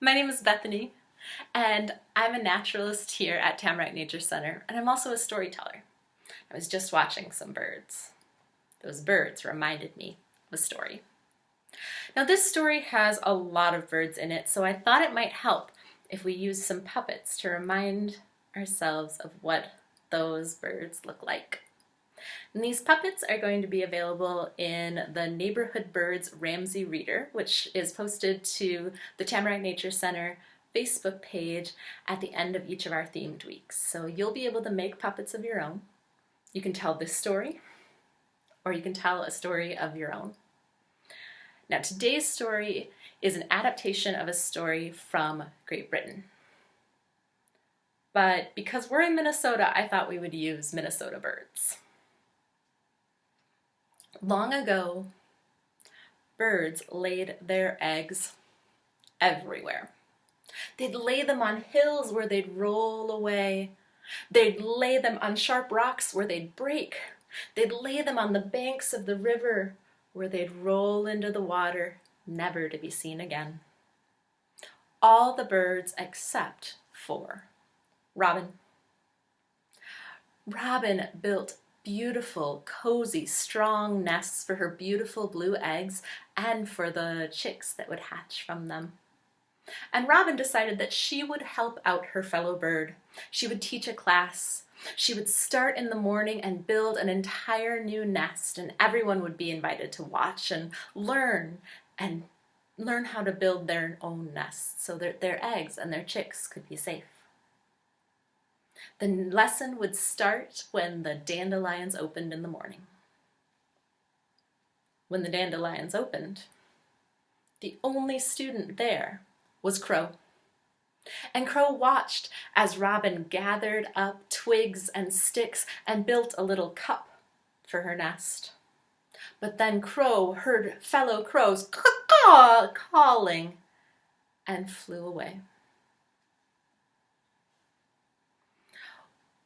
My name is Bethany and I'm a naturalist here at Tamarack Nature Center and I'm also a storyteller. I was just watching some birds. Those birds reminded me of a story. Now this story has a lot of birds in it so I thought it might help if we use some puppets to remind ourselves of what those birds look like. And these puppets are going to be available in the Neighborhood Birds Ramsey Reader, which is posted to the Tamarack Nature Center Facebook page at the end of each of our themed weeks. So you'll be able to make puppets of your own. You can tell this story, or you can tell a story of your own. Now today's story is an adaptation of a story from Great Britain. But because we're in Minnesota, I thought we would use Minnesota birds. Long ago, birds laid their eggs everywhere. They'd lay them on hills where they'd roll away. They'd lay them on sharp rocks where they'd break. They'd lay them on the banks of the river where they'd roll into the water, never to be seen again. All the birds except for Robin. Robin built beautiful, cozy, strong nests for her beautiful blue eggs and for the chicks that would hatch from them. And Robin decided that she would help out her fellow bird. She would teach a class. She would start in the morning and build an entire new nest and everyone would be invited to watch and learn and learn how to build their own nests so that their eggs and their chicks could be safe. The lesson would start when the dandelions opened in the morning. When the dandelions opened, the only student there was Crow. And Crow watched as Robin gathered up twigs and sticks and built a little cup for her nest. But then Crow heard fellow crows caw caw, calling and flew away.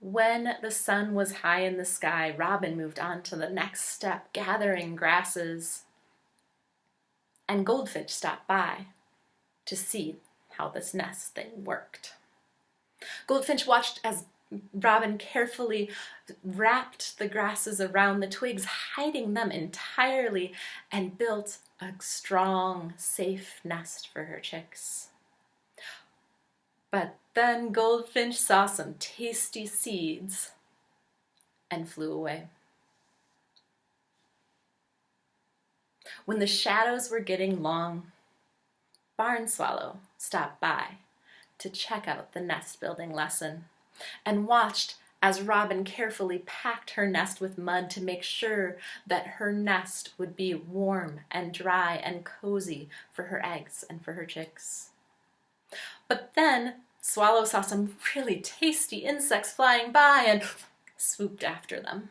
When the sun was high in the sky, Robin moved on to the next step, gathering grasses. And Goldfinch stopped by to see how this nest thing worked. Goldfinch watched as Robin carefully wrapped the grasses around the twigs, hiding them entirely, and built a strong, safe nest for her chicks. But then Goldfinch saw some tasty seeds and flew away. When the shadows were getting long, Barn Swallow stopped by to check out the nest building lesson and watched as Robin carefully packed her nest with mud to make sure that her nest would be warm and dry and cozy for her eggs and for her chicks. But then Swallow saw some really tasty insects flying by and swooped after them.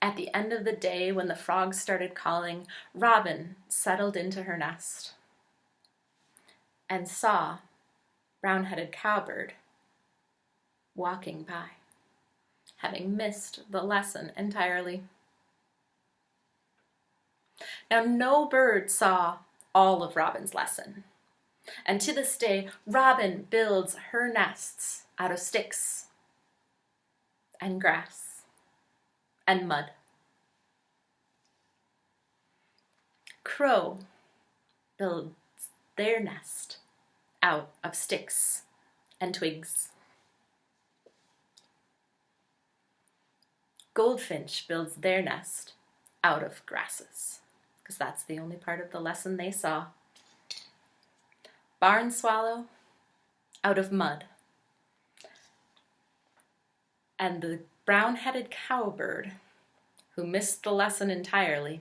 At the end of the day, when the frogs started calling, Robin settled into her nest and saw brown-headed cowbird walking by, having missed the lesson entirely. Now, no bird saw all of Robin's lesson. And to this day, Robin builds her nests out of sticks and grass and mud. Crow builds their nest out of sticks and twigs. Goldfinch builds their nest out of grasses, because that's the only part of the lesson they saw barn swallow out of mud. And the brown-headed cowbird, who missed the lesson entirely,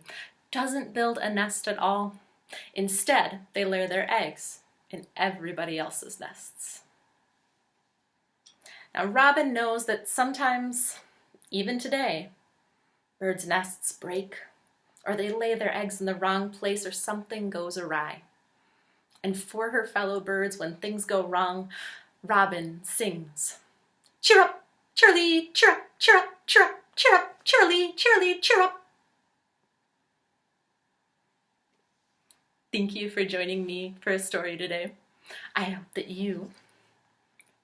doesn't build a nest at all. Instead, they lay their eggs in everybody else's nests. Now, Robin knows that sometimes, even today, birds' nests break, or they lay their eggs in the wrong place, or something goes awry. And for her fellow birds, when things go wrong, Robin sings. Cheer up, Charlie, cheer up, cheer up, cheer up, cheer up, Charlie, cheer up. Thank you for joining me for a story today. I hope that you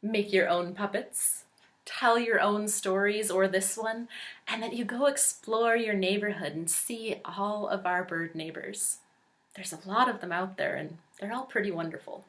make your own puppets, tell your own stories or this one, and that you go explore your neighborhood and see all of our bird neighbors. There's a lot of them out there and they're all pretty wonderful.